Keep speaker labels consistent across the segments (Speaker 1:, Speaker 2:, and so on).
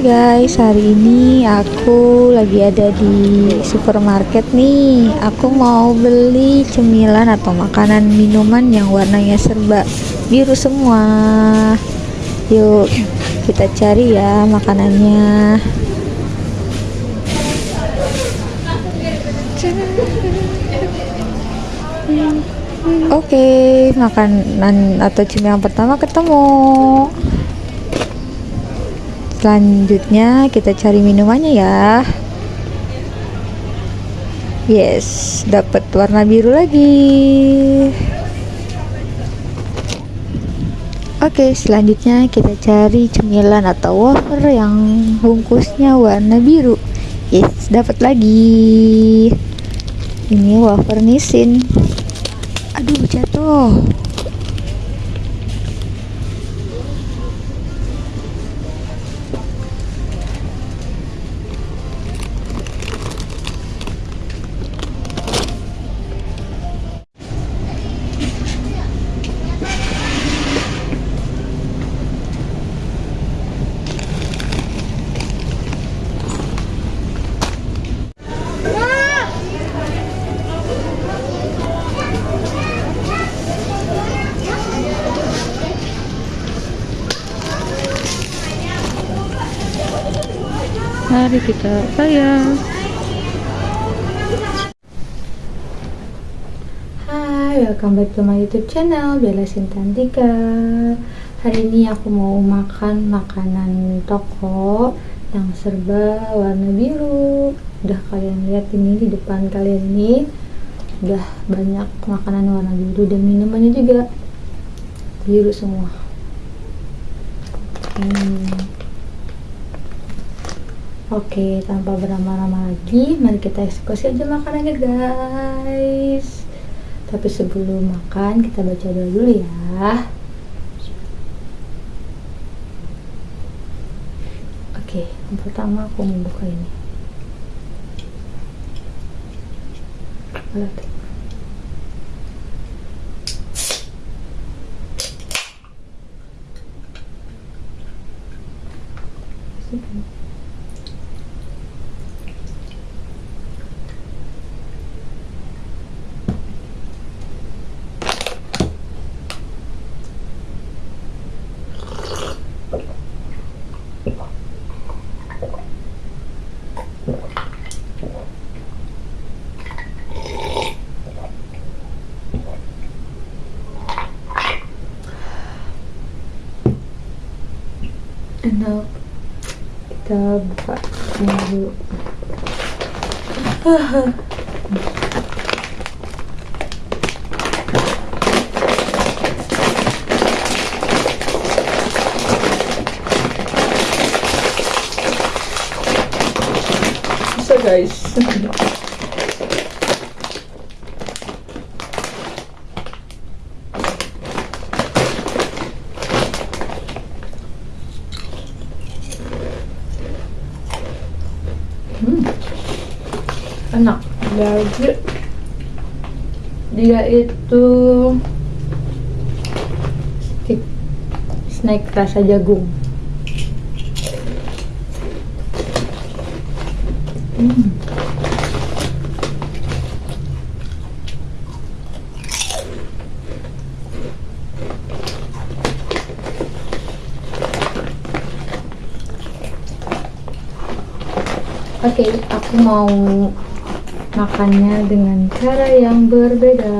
Speaker 1: Guys, hari ini aku lagi ada di supermarket nih. Aku mau beli cemilan atau makanan minuman yang warnanya serba biru semua. Yuk, kita cari ya makanannya. Oke, makanan atau cemilan pertama ketemu selanjutnya kita cari minumannya ya. Yes dapat warna biru lagi. Oke selanjutnya kita cari cemilan atau wafer yang bungkusnya warna biru. Yes dapat lagi. Ini wafer nisin aduh jatuh Mari kita bayar. Hai, welcome back to my YouTube channel Bella Sintantika. Hari ini aku mau makan makanan toko yang serba warna biru. Udah kalian lihat ini di depan kalian ini udah banyak makanan warna biru dan minumannya juga biru semua. Hmm. Oke, tanpa berlama-lama lagi, mari kita eksekusi aja makanannya guys. Tapi sebelum makan, kita baca doa dulu ya. Oke, yang pertama aku membuka ini. Lihat. Enak kita buka ini dulu bisa guys hmm. enak jadi dia itu stick snack rasa jagung hmm. Oke, okay, aku mau makannya dengan cara yang berbeda.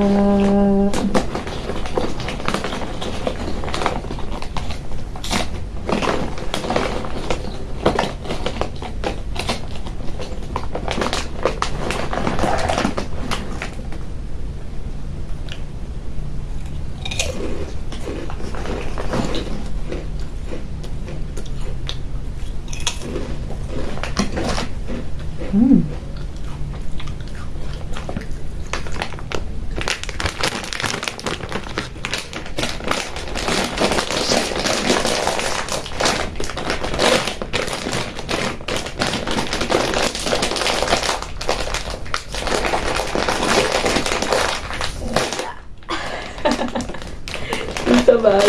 Speaker 1: trabalho.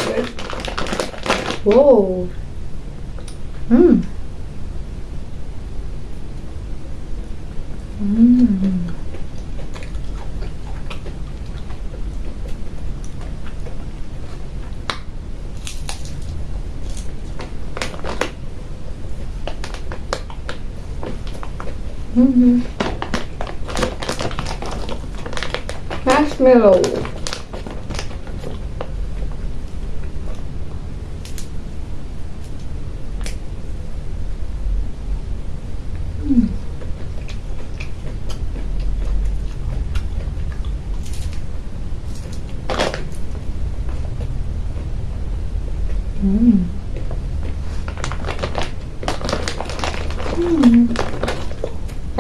Speaker 1: Hmm. Hmm. Hum! Marshmallow.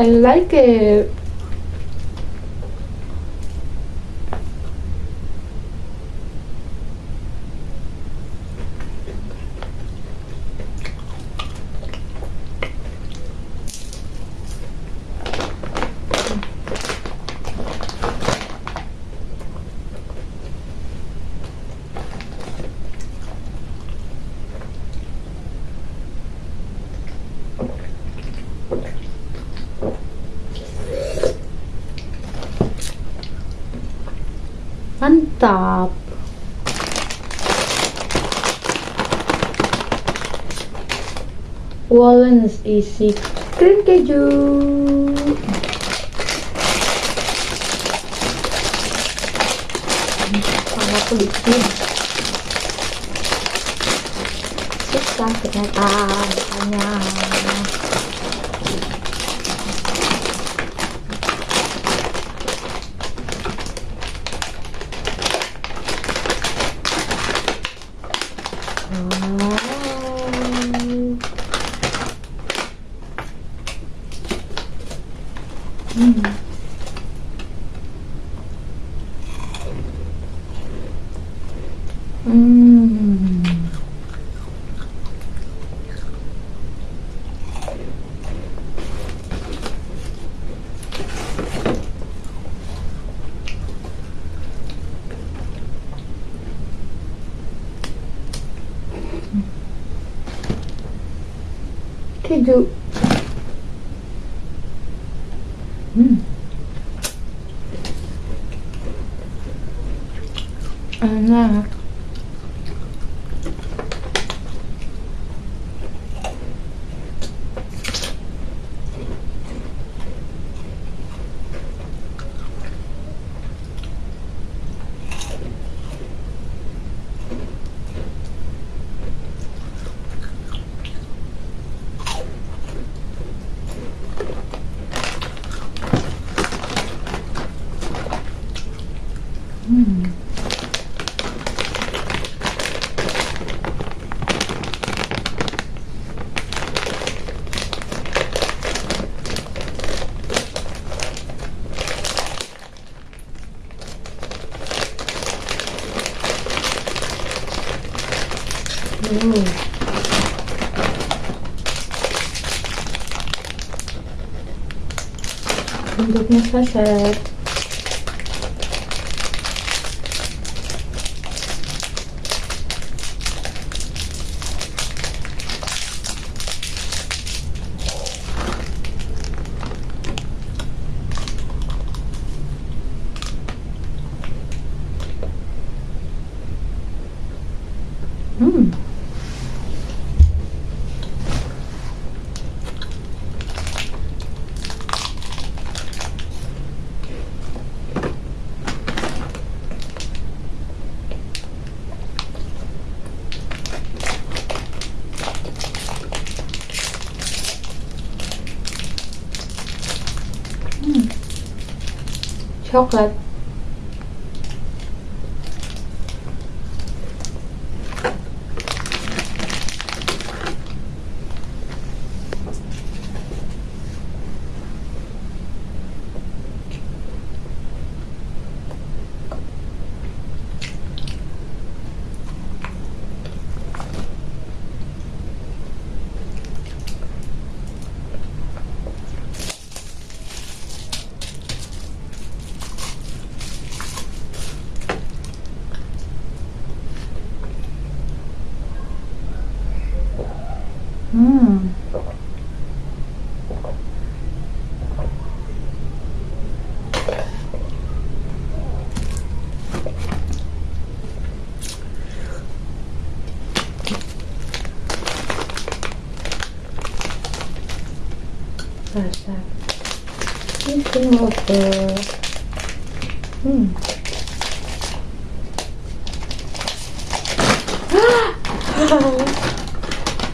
Speaker 1: el like que Mantap. Wallens isi krim keju. Sangat sedikit. Susah ternyata banyak. Wow. Hmm. Hmm. Keju думаю. Тут не спасает. chocolate. Rasa bikin wafer hmm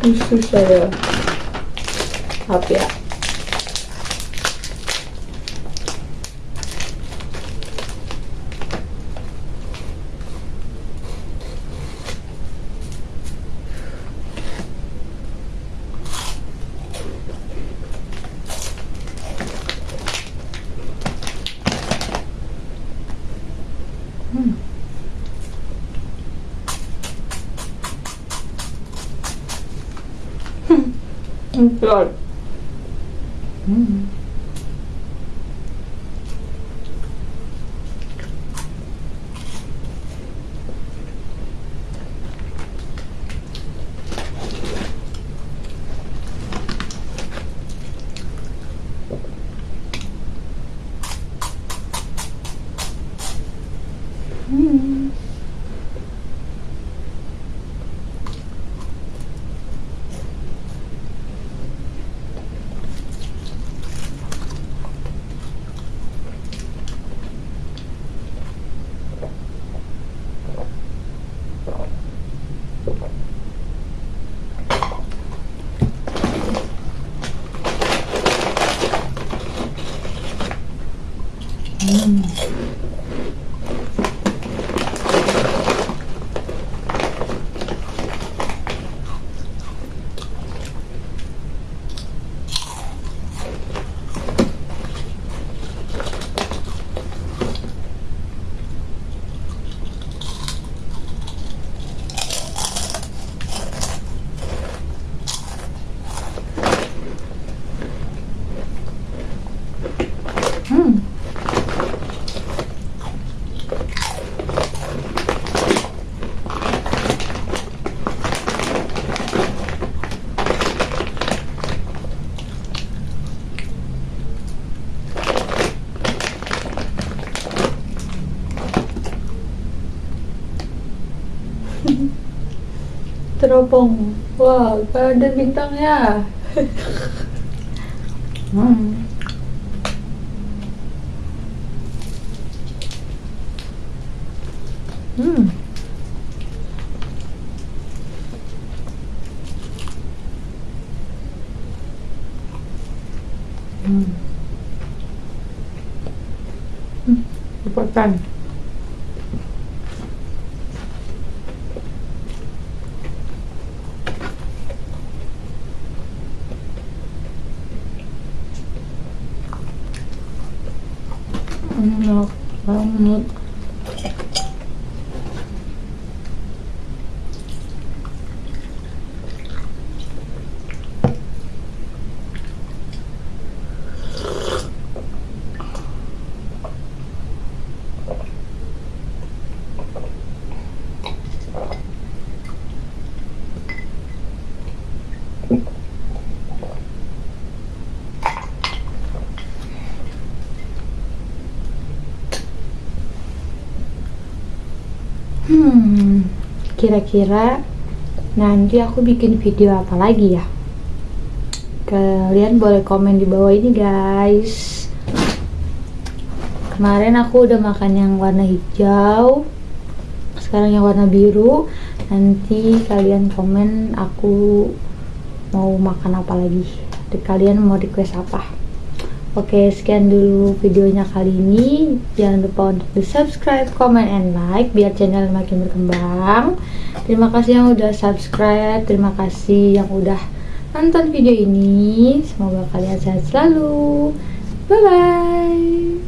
Speaker 1: Susu saya Maaf ya Enggak. Hmm. Hmm. Hmm. Hmm. Teropong. Wow, ada bintangnya. hmm. Hmm. Hmm. Hmm. không được không được Hmm, kira-kira nanti aku bikin video apa lagi ya? Kalian boleh komen di bawah ini guys. Kemarin aku udah makan yang warna hijau, sekarang yang warna biru. Nanti kalian komen aku mau makan apa lagi. Kalian mau request apa? Oke, sekian dulu videonya kali ini. Jangan lupa untuk di subscribe, comment, and like biar channel makin berkembang. Terima kasih yang udah subscribe, terima kasih yang udah nonton video ini. Semoga kalian sehat selalu. Bye bye.